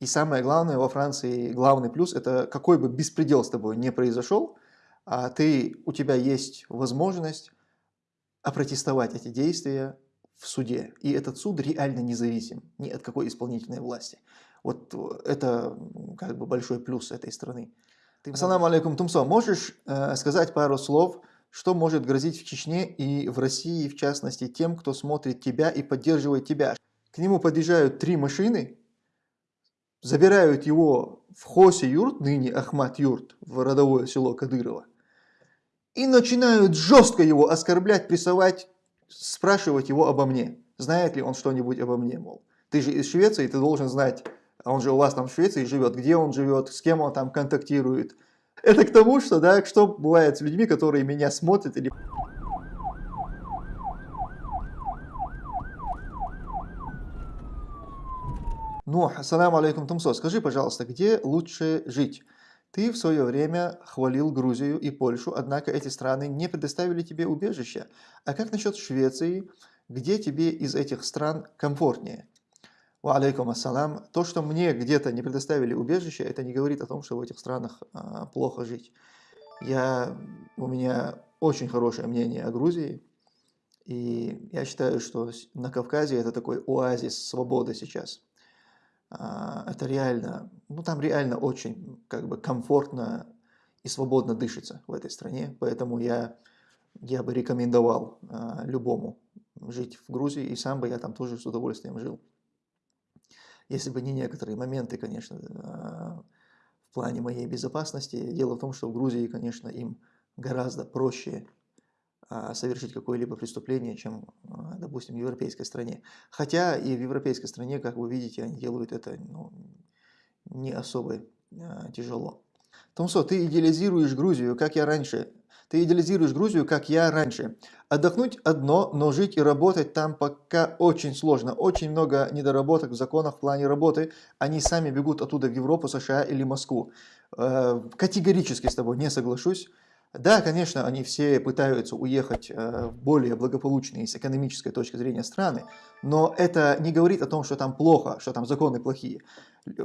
И самое главное во Франции, главный плюс, это какой бы беспредел с тобой не произошел, а ты, у тебя есть возможность опротестовать эти действия в суде. И этот суд реально независим ни от какой исполнительной власти. Вот это как бы большой плюс этой страны. Ты Ассаламу алейкум, Тумсо. Можешь э, сказать пару слов, что может грозить в Чечне и в России, в частности, тем, кто смотрит тебя и поддерживает тебя? К нему подъезжают три машины, забирают его в Хосе Юрт, ныне Ахмат Юрт, в родовое село Кадырова, и начинают жестко его оскорблять, прессовать, спрашивать его обо мне. Знает ли он что-нибудь обо мне, мол. Ты же из Швеции, ты должен знать, а он же у вас там в Швеции живет, где он живет, с кем он там контактирует. Это к тому, что, да, что бывает с людьми, которые меня смотрят или Ну, ассаламу алейкум, Тумсо, скажи, пожалуйста, где лучше жить? Ты в свое время хвалил Грузию и Польшу, однако эти страны не предоставили тебе убежище. А как насчет Швеции? Где тебе из этих стран комфортнее? Ва алейкум ассалам. То, что мне где-то не предоставили убежище, это не говорит о том, что в этих странах а, плохо жить. Я, у меня очень хорошее мнение о Грузии. И я считаю, что на Кавказе это такой оазис свободы сейчас. А, это реально, ну там реально очень как бы комфортно и свободно дышится в этой стране, поэтому я, я бы рекомендовал а, любому жить в Грузии, и сам бы я там тоже с удовольствием жил. Если бы не некоторые моменты, конечно, а, в плане моей безопасности. Дело в том, что в Грузии, конечно, им гораздо проще совершить какое-либо преступление, чем, а, допустим, в европейской стране. Хотя и в европейской стране, как вы видите, они делают это ну, не особо а, тяжело. Томсо, ты идеализируешь Грузию, как я раньше. Ты идеализируешь Грузию, как я раньше. Отдохнуть одно, но жить и работать там пока очень сложно. Очень много недоработок в законах в плане работы. Они сами бегут оттуда в Европу, США или Москву. Э, категорически с тобой не соглашусь. Да, конечно, они все пытаются уехать э, в более благополучные с экономической точки зрения страны, но это не говорит о том, что там плохо, что там законы плохие.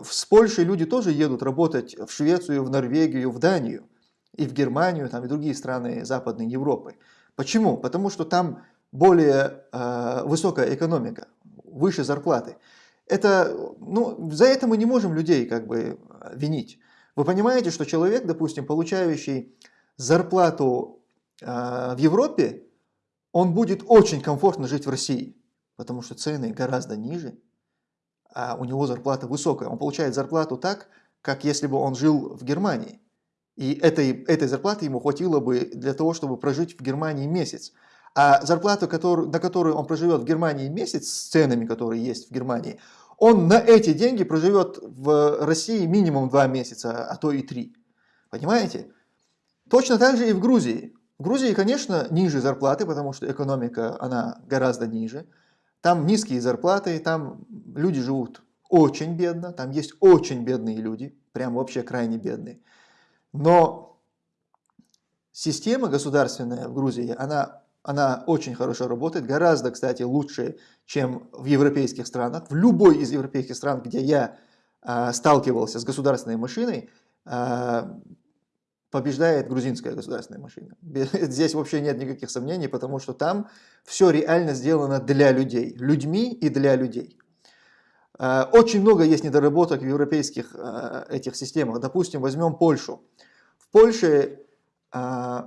С Польшей люди тоже едут работать в Швецию, в Норвегию, в Данию, и в Германию, там, и другие страны Западной Европы. Почему? Потому что там более э, высокая экономика, выше зарплаты. Это, ну, за это мы не можем людей как бы винить. Вы понимаете, что человек, допустим, получающий зарплату э, в Европе, он будет очень комфортно жить в России, потому что цены гораздо ниже, а у него зарплата высокая. Он получает зарплату так, как если бы он жил в Германии. И этой, этой зарплаты ему хватило бы для того, чтобы прожить в Германии месяц. А зарплату, которую, на которую он проживет в Германии месяц, с ценами, которые есть в Германии, он на эти деньги проживет в России минимум два месяца, а то и три. Понимаете? Точно так же и в Грузии. В Грузии, конечно, ниже зарплаты, потому что экономика, она гораздо ниже. Там низкие зарплаты, там люди живут очень бедно, там есть очень бедные люди, прям вообще крайне бедные. Но система государственная в Грузии, она, она очень хорошо работает, гораздо, кстати, лучше, чем в европейских странах. В любой из европейских стран, где я э, сталкивался с государственной машиной, э, побеждает грузинская государственная машина. Здесь вообще нет никаких сомнений, потому что там все реально сделано для людей, людьми и для людей. Э, очень много есть недоработок в европейских э, этих системах. Допустим, возьмем Польшу. В Польше э,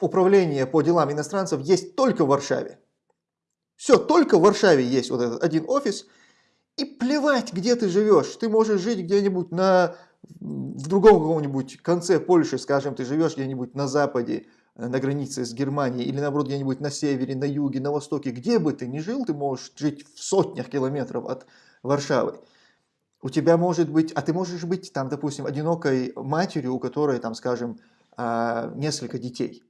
управление по делам иностранцев есть только в Варшаве. Все, только в Варшаве есть вот этот один офис. И плевать, где ты живешь. Ты можешь жить где-нибудь на в другом каком-нибудь конце Польши, скажем, ты живешь где-нибудь на западе, э, на границе с Германией, или наоборот где-нибудь на севере, на юге, на востоке, где бы ты ни жил, ты можешь жить в сотнях километров от Варшавы. У тебя может быть, а ты можешь быть там, допустим, одинокой матерью, у которой там, скажем, а, несколько детей.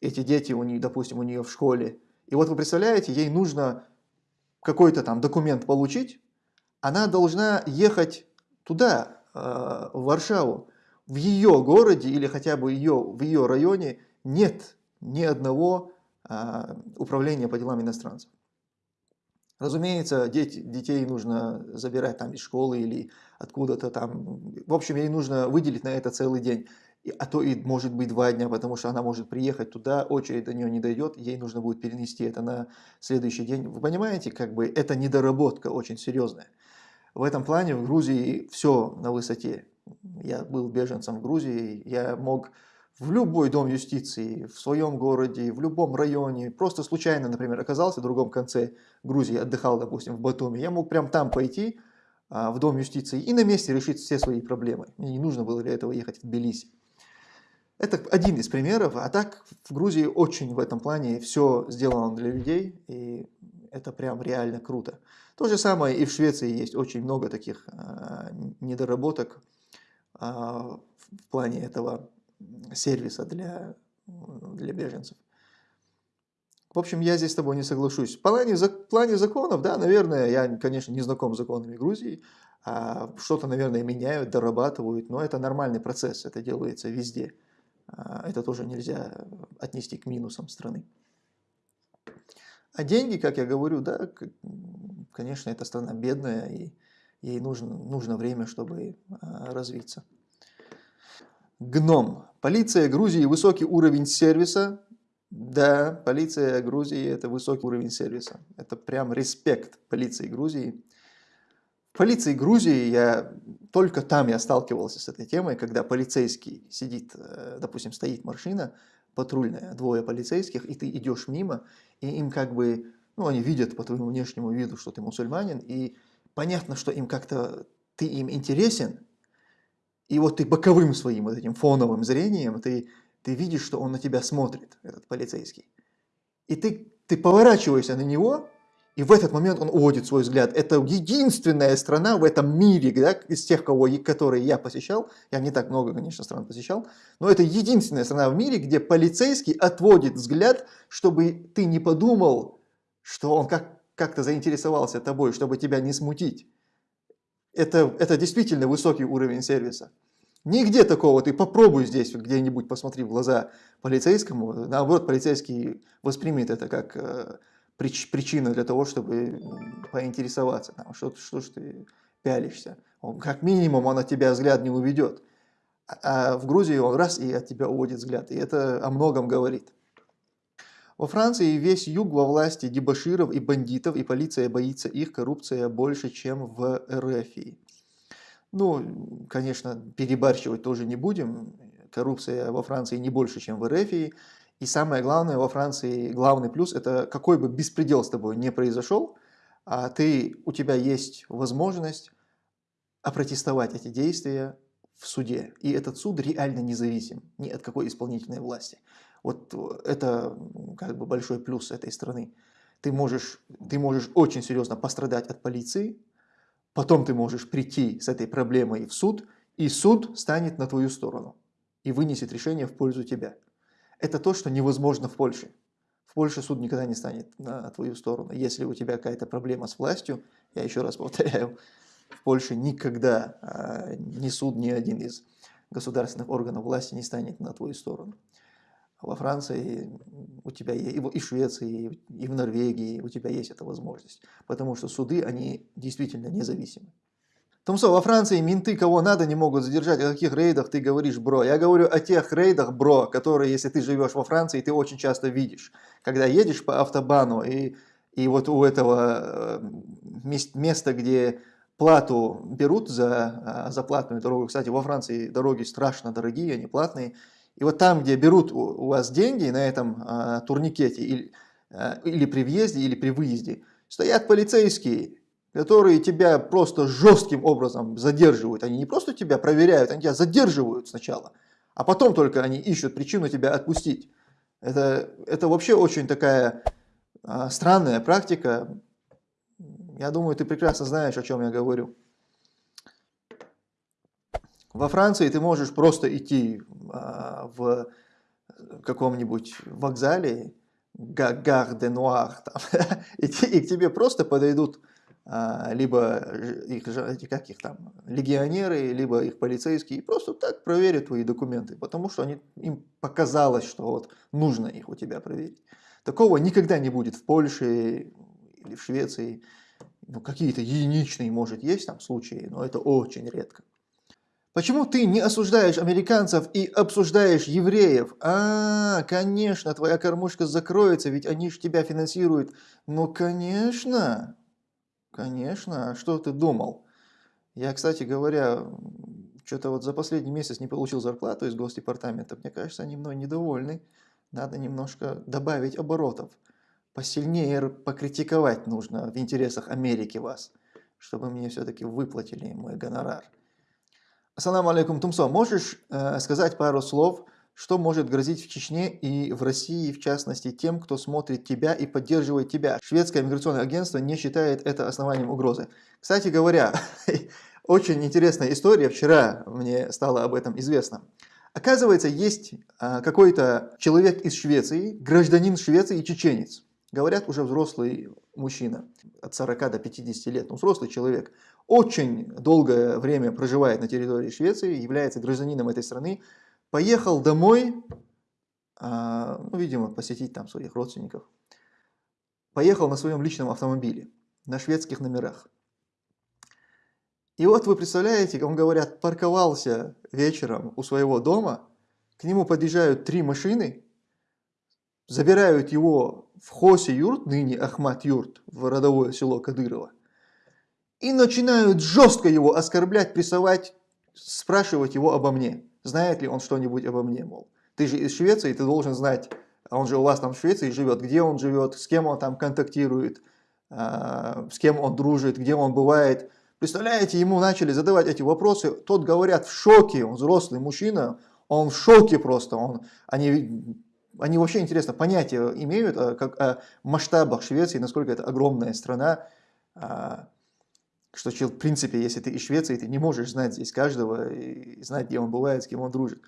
Эти дети, у нее, допустим, у нее в школе. И вот вы представляете, ей нужно какой-то там документ получить, она должна ехать туда, в Варшаву, в ее городе или хотя бы ее, в ее районе нет ни одного а, управления по делам иностранцев. Разумеется, дети, детей нужно забирать там из школы или откуда-то там. В общем, ей нужно выделить на это целый день. А то и может быть два дня, потому что она может приехать туда, очередь до нее не дойдет, ей нужно будет перенести это на следующий день. Вы понимаете, как бы это недоработка очень серьезная. В этом плане в Грузии все на высоте. Я был беженцем в Грузии, я мог в любой дом юстиции, в своем городе, в любом районе, просто случайно, например, оказался в другом конце Грузии, отдыхал, допустим, в Батуми, я мог прям там пойти, а, в дом юстиции, и на месте решить все свои проблемы. Мне не нужно было для этого ехать в Тбилиси. Это один из примеров, а так в Грузии очень в этом плане все сделано для людей, и это прям реально круто. То же самое и в Швеции есть очень много таких э, недоработок э, в плане этого сервиса для, для беженцев. В общем, я здесь с тобой не соглашусь. В плане, в плане законов, да, наверное, я, конечно, не знаком с законами Грузии, а что-то, наверное, меняют, дорабатывают, но это нормальный процесс, это делается везде. А это тоже нельзя отнести к минусам страны. А деньги, как я говорю, да, конечно, эта страна бедная, и ей нужно, нужно время, чтобы а, развиться. Гном. Полиция Грузии высокий уровень сервиса. Да, полиция Грузии это высокий уровень сервиса. Это прям респект полиции Грузии. Полиции Грузии я только там я сталкивался с этой темой, когда полицейский сидит, э, допустим, стоит машина патрульная, двое полицейских, и ты идешь мимо, и им как бы, ну, они видят по твоему внешнему виду, что ты мусульманин, и понятно, что им как-то, ты им интересен, и вот ты боковым своим вот этим фоновым зрением, ты, ты видишь, что он на тебя смотрит, этот полицейский. И ты, ты поворачиваешься на него, и в этот момент он уводит свой взгляд. Это единственная страна в этом мире, да, из тех, кого, которые я посещал, я не так много, конечно, стран посещал, но это единственная страна в мире, где полицейский отводит взгляд, чтобы ты не подумал, что он как, как-то заинтересовался тобой, чтобы тебя не смутить. Это, это действительно высокий уровень сервиса. Нигде такого, ты попробуй здесь где-нибудь посмотри в глаза полицейскому, наоборот, полицейский воспримет это как э, прич, причина для того, чтобы поинтересоваться, там, что, что ж ты пялишься. Он, как минимум он от тебя взгляд не уведет. А, а в Грузии он раз и от тебя уводит взгляд, и это о многом говорит. Во Франции весь юг во власти дебаширов и бандитов, и полиция боится их, коррупция больше, чем в РФ. Ну, конечно, перебарщивать тоже не будем. Коррупция во Франции не больше, чем в РФ. И самое главное во Франции, главный плюс, это какой бы беспредел с тобой не произошел, а ты, у тебя есть возможность опротестовать эти действия в суде. И этот суд реально независим ни от какой исполнительной власти. Вот это как бы большой плюс этой страны. Ты можешь, ты можешь очень серьезно пострадать от полиции, Потом ты можешь прийти с этой проблемой в суд, и суд станет на твою сторону и вынесет решение в пользу тебя. Это то, что невозможно в Польше. В Польше суд никогда не станет на твою сторону. Если у тебя какая-то проблема с властью, я еще раз повторяю, в Польше никогда а, ни суд, ни один из государственных органов власти не станет на твою сторону во Франции у тебя есть, и в Швеции, и в Норвегии у тебя есть эта возможность. Потому что суды, они действительно независимы. Томсо, во Франции менты кого надо не могут задержать. О каких рейдах ты говоришь, бро? Я говорю о тех рейдах, бро, которые, если ты живешь во Франции, ты очень часто видишь. Когда едешь по автобану, и, и вот у этого э, места, где плату берут за, э, за платную дорогу, кстати, во Франции дороги страшно дорогие, они платные, и вот там, где берут у вас деньги на этом а, турникете или, а, или при въезде, или при выезде, стоят полицейские, которые тебя просто жестким образом задерживают. Они не просто тебя проверяют, они тебя задерживают сначала, а потом только они ищут причину тебя отпустить. Это, это вообще очень такая а, странная практика. Я думаю, ты прекрасно знаешь, о чем я говорю. Во Франции ты можешь просто идти а, в каком-нибудь вокзале, Гар де Нуар, и, и к тебе просто подойдут либо их, как их там, легионеры, либо их полицейские, и просто так проверят твои документы, потому что они, им показалось, что вот нужно их у тебя проверить. Такого никогда не будет в Польше, или в Швеции, ну, какие-то единичные, может, есть там случаи, но это очень редко. Почему ты не осуждаешь американцев и обсуждаешь евреев? А, конечно, твоя кормушка закроется, ведь они же тебя финансируют. Ну, конечно, конечно, а что ты думал? Я, кстати говоря, что-то вот за последний месяц не получил зарплату из Госдепартамента. Мне кажется, они мной недовольны. Надо немножко добавить оборотов. Посильнее покритиковать нужно в интересах Америки вас, чтобы мне все-таки выплатили мой гонорар. Ассаламу алейкум, Тумсо. Можешь э, сказать пару слов, что может грозить в Чечне и в России, в частности, тем, кто смотрит тебя и поддерживает тебя? Шведское миграционное агентство не считает это основанием угрозы. Кстати говоря, очень интересная история. Вчера мне стало об этом известно. Оказывается, есть э, какой-то человек из Швеции, гражданин Швеции и чеченец. Говорят, уже взрослый мужчина, от 40 до 50 лет, ну, взрослый человек очень долгое время проживает на территории Швеции, является гражданином этой страны, поехал домой, а, ну, видимо, посетить там своих родственников, поехал на своем личном автомобиле, на шведских номерах. И вот вы представляете, он, говорят, парковался вечером у своего дома, к нему подъезжают три машины, забирают его в Хосе Юрт, ныне Ахмат Юрт, в родовое село Кадырова, и начинают жестко его оскорблять, прессовать, спрашивать его обо мне. Знает ли он что-нибудь обо мне, мол. Ты же из Швеции, ты должен знать, а он же у вас там в Швеции живет, где он живет, с кем он там контактирует, а, с кем он дружит, где он бывает. Представляете, ему начали задавать эти вопросы, тот, говорят, в шоке, он взрослый мужчина, он в шоке просто, он, они, они вообще, интересно, понятия имеют как, о масштабах Швеции, насколько это огромная страна, а, что, в принципе, если ты из Швеции, ты не можешь знать здесь каждого и знать, где он бывает, с кем он дружит.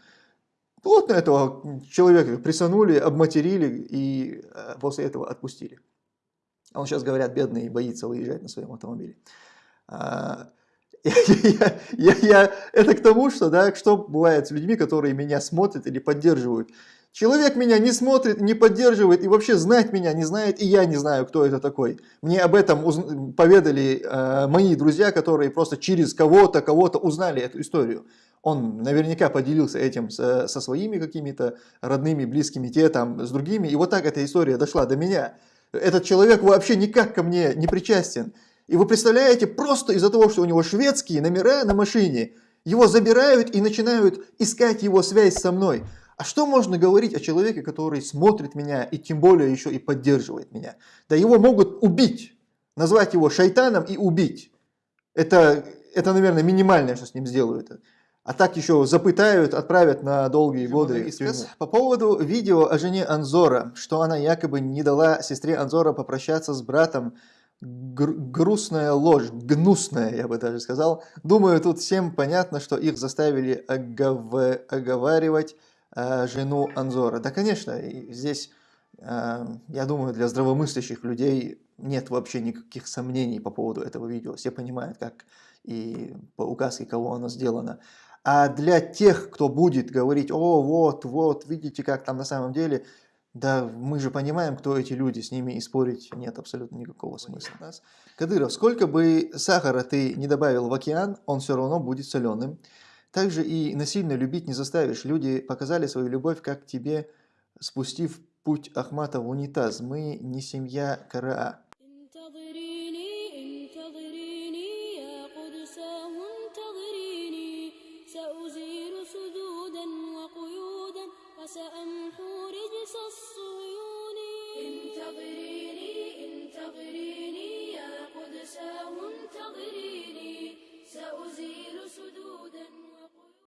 Плотно этого человека прессанули, обматерили и э, после этого отпустили. А он сейчас, говорят, бедный и боится выезжать на своем автомобиле. А, я, я, я, я, это к тому, что, да, что бывает с людьми, которые меня смотрят или поддерживают. Человек меня не смотрит, не поддерживает и вообще знать меня не знает, и я не знаю, кто это такой. Мне об этом поведали э, мои друзья, которые просто через кого-то, кого-то узнали эту историю. Он наверняка поделился этим со, со своими какими-то родными, близкими, те там, с другими. И вот так эта история дошла до меня. Этот человек вообще никак ко мне не причастен. И вы представляете, просто из-за того, что у него шведские номера на машине, его забирают и начинают искать его связь со мной. А что можно говорить о человеке, который смотрит меня и тем более еще и поддерживает меня? Да его могут убить, назвать его шайтаном и убить. Это, это наверное, минимальное, что с ним сделают. А так еще запытают, отправят на долгие годы. По поводу видео о жене Анзора, что она якобы не дала сестре Анзора попрощаться с братом, грустная ложь, гнусная, я бы даже сказал. Думаю, тут всем понятно, что их заставили огов... оговаривать Э, жену Анзора. Да, конечно, здесь, э, я думаю, для здравомыслящих людей нет вообще никаких сомнений по поводу этого видео. Все понимают, как и по указке, кого оно сделано. А для тех, кто будет говорить, о, вот, вот, видите, как там на самом деле, да мы же понимаем, кто эти люди, с ними и спорить нет абсолютно никакого смысла. Кадыров, сколько бы сахара ты не добавил в океан, он все равно будет соленым. Также и насильно любить не заставишь. Люди показали свою любовь, как тебе, спустив путь Ахмата в унитаз. Мы не семья Караа.